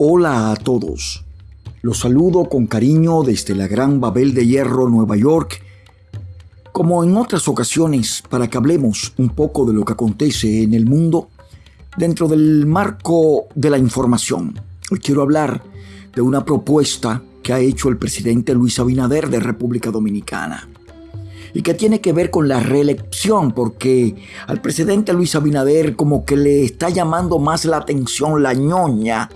Hola a todos. Los saludo con cariño desde la Gran Babel de Hierro, Nueva York, como en otras ocasiones, para que hablemos un poco de lo que acontece en el mundo dentro del marco de la información. Hoy quiero hablar de una propuesta que ha hecho el presidente Luis Abinader de República Dominicana y que tiene que ver con la reelección, porque al presidente Luis Abinader como que le está llamando más la atención la ñoña,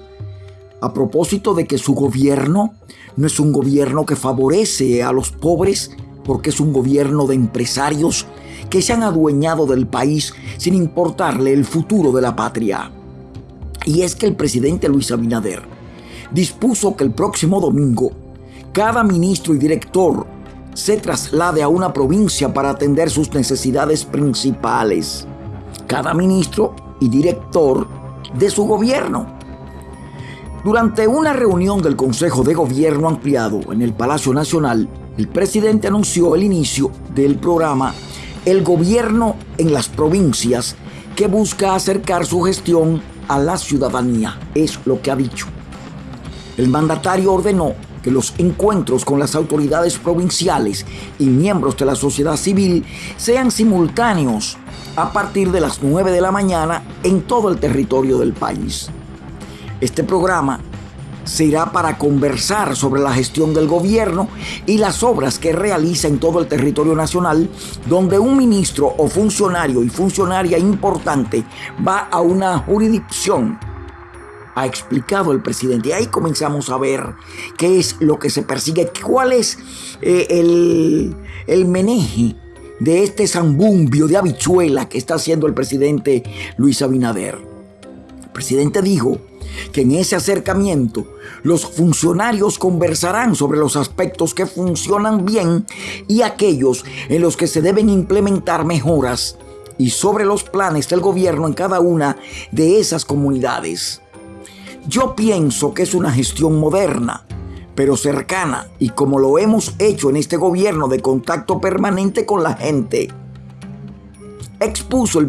a propósito de que su gobierno no es un gobierno que favorece a los pobres, porque es un gobierno de empresarios que se han adueñado del país sin importarle el futuro de la patria. Y es que el presidente Luis Abinader dispuso que el próximo domingo cada ministro y director se traslade a una provincia para atender sus necesidades principales. Cada ministro y director de su gobierno. Durante una reunión del Consejo de Gobierno ampliado en el Palacio Nacional, el presidente anunció el inicio del programa El Gobierno en las Provincias, que busca acercar su gestión a la ciudadanía. Es lo que ha dicho. El mandatario ordenó que los encuentros con las autoridades provinciales y miembros de la sociedad civil sean simultáneos a partir de las 9 de la mañana en todo el territorio del país. Este programa será para conversar sobre la gestión del gobierno y las obras que realiza en todo el territorio nacional, donde un ministro o funcionario y funcionaria importante va a una jurisdicción ha explicado el presidente. Y ahí comenzamos a ver qué es lo que se persigue, cuál es eh, el, el meneje de este zambumbio de habichuela que está haciendo el presidente Luis Abinader. El presidente dijo que en ese acercamiento los funcionarios conversarán sobre los aspectos que funcionan bien y aquellos en los que se deben implementar mejoras y sobre los planes del gobierno en cada una de esas comunidades. Yo pienso que es una gestión moderna, pero cercana y como lo hemos hecho en este gobierno de contacto permanente con la gente. Expuso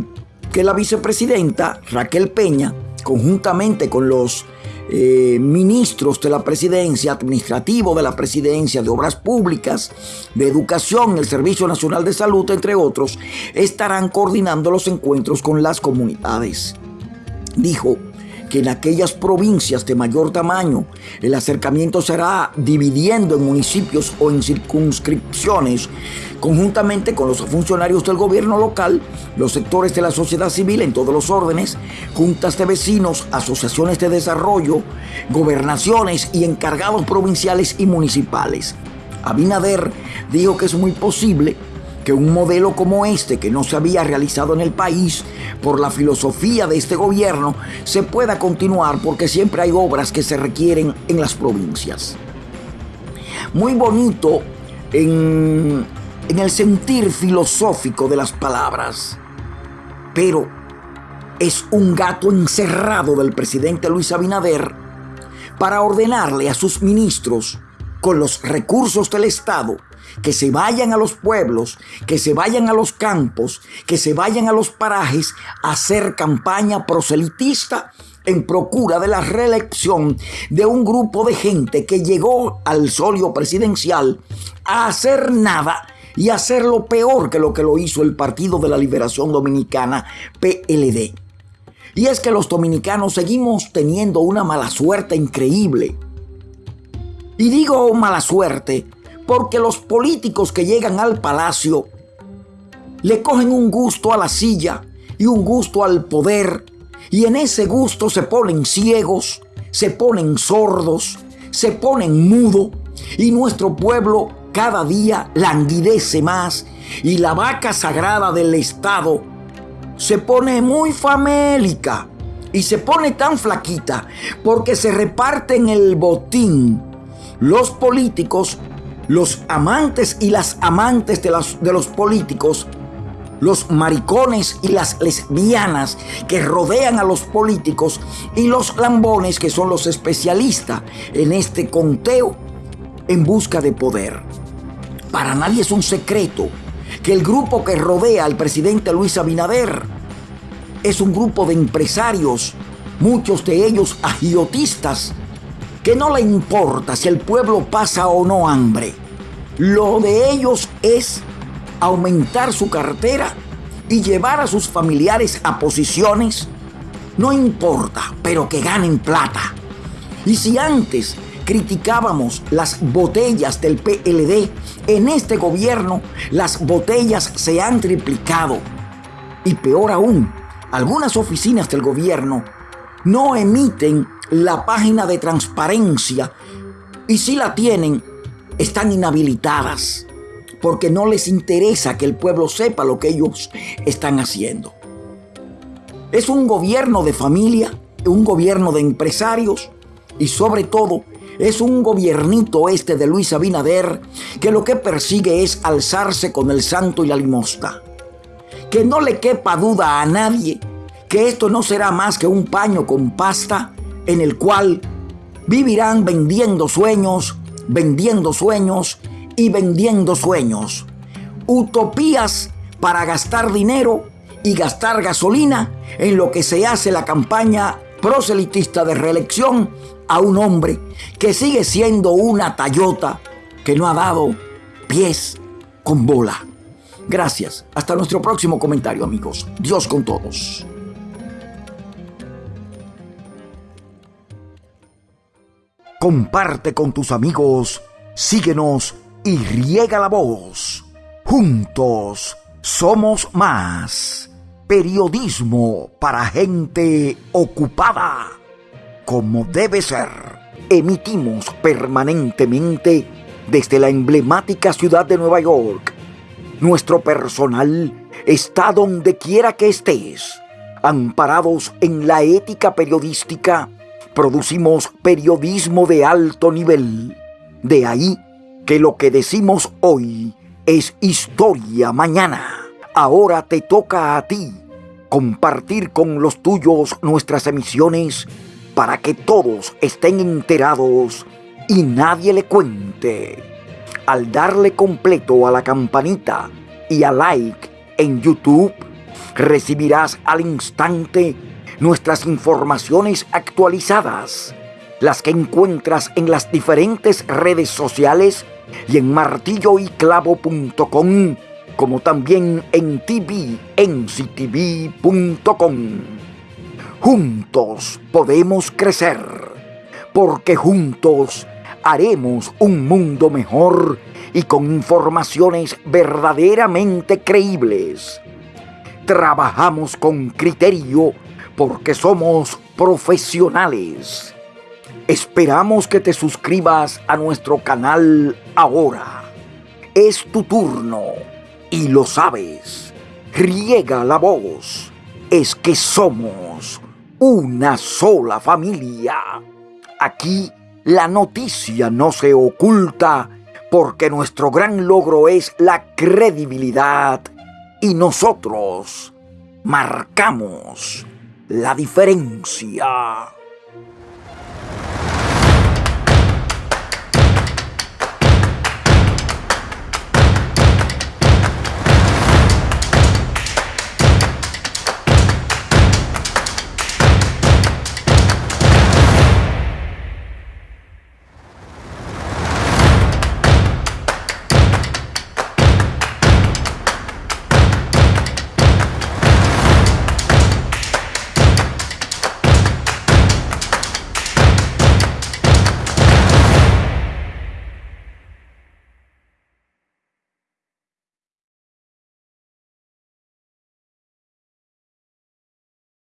que la vicepresidenta Raquel Peña, conjuntamente con los eh, ministros de la presidencia, administrativo de la presidencia, de obras públicas, de educación, el Servicio Nacional de Salud, entre otros, estarán coordinando los encuentros con las comunidades. Dijo, que en aquellas provincias de mayor tamaño el acercamiento será dividiendo en municipios o en circunscripciones, conjuntamente con los funcionarios del gobierno local, los sectores de la sociedad civil en todos los órdenes, juntas de vecinos, asociaciones de desarrollo, gobernaciones y encargados provinciales y municipales. Abinader dijo que es muy posible que un modelo como este, que no se había realizado en el país por la filosofía de este gobierno, se pueda continuar porque siempre hay obras que se requieren en las provincias. Muy bonito en, el sentir filosófico de las palabras, pero es un gato encerrado del presidente Luis Abinader para ordenarle a sus ministros con los recursos del Estado que se vayan a los pueblos, que se vayan a los campos, que se vayan a los parajes a hacer campaña proselitista en procura de la reelección de un grupo de gente que llegó al solio presidencial a hacer nada y hacer lo peor que lo que lo hizo el Partido de la Liberación Dominicana, PLD. Y es que los dominicanos seguimos teniendo una mala suerte increíble. Y digo mala suerte porque los políticos que llegan al palacio le cogen un gusto a la silla y un gusto al poder y en ese gusto se ponen ciegos, se ponen sordos, se ponen mudo y nuestro pueblo cada día languidece más y la vaca sagrada del Estado se pone muy famélica y se pone tan flaquita porque se reparten el botín. Los políticos los amantes y las amantes de, de los políticos, los maricones y las lesbianas que rodean a los políticos y los lambones que son los especialistas en este conteo en busca de poder. Para nadie es un secreto que el grupo que rodea al presidente Luis Abinader es un grupo de empresarios, muchos de ellos agiotistas, que no le importa si el pueblo pasa o no hambre. Lo de ellos es aumentar su cartera y llevar a sus familiares a posiciones, no importa, pero que ganen plata. Y si antes criticábamos las botellas del PLD, en este gobierno las botellas se han triplicado. Y peor aún, algunas oficinas del gobierno no emiten la página de transparencia y si la tienen, están inhabilitadas porque no les interesa que el pueblo sepa lo que ellos están haciendo. Es un gobierno de familia, un gobierno de empresarios y sobre todo es un gobiernito este de Luis Abinader que lo que persigue es alzarse con el santo y la limosna. Que no le quepa duda a nadie que esto no será más que un paño con pasta en el cual vivirán vendiendo sueños, vendiendo sueños y vendiendo sueños. Utopías para gastar dinero y gastar gasolina en lo que se hace la campaña proselitista de reelección a un hombre que sigue siendo una tallota que no ha dado pies con bola. Gracias. Hasta nuestro próximo comentario, amigos. Dios con todos. Comparte con tus amigos, síguenos y riega la voz. Juntos somos más. Periodismo para gente ocupada. Como debe ser. Emitimos permanentemente desde la emblemática ciudad de Nueva York. Nuestro personal está donde quiera que estés. Amparados en la ética periodística, producimos periodismo de alto nivel. De ahí que lo que decimos hoy es historia mañana. Ahora te toca a ti compartir con los tuyos nuestras emisiones para que todos estén enterados y nadie le cuente. Al darle completo a la campanita y a like en YouTube, recibirás al instante nuestras informaciones actualizadas, las que encuentras en las diferentes redes sociales y en martilloyclavo.com, como también en tvnctv.com. Juntos podemos crecer, porque juntos haremos un mundo mejor y con informaciones verdaderamente creíbles. Trabajamos con criterio porque somos profesionales Esperamos que te suscribas a nuestro canal ahora. Es tu turno y lo sabes. Riega la voz. Es que somos una sola familia. Aquí la noticia no se oculta porque nuestro gran logro es la credibilidad y nosotros marcamos la diferencia.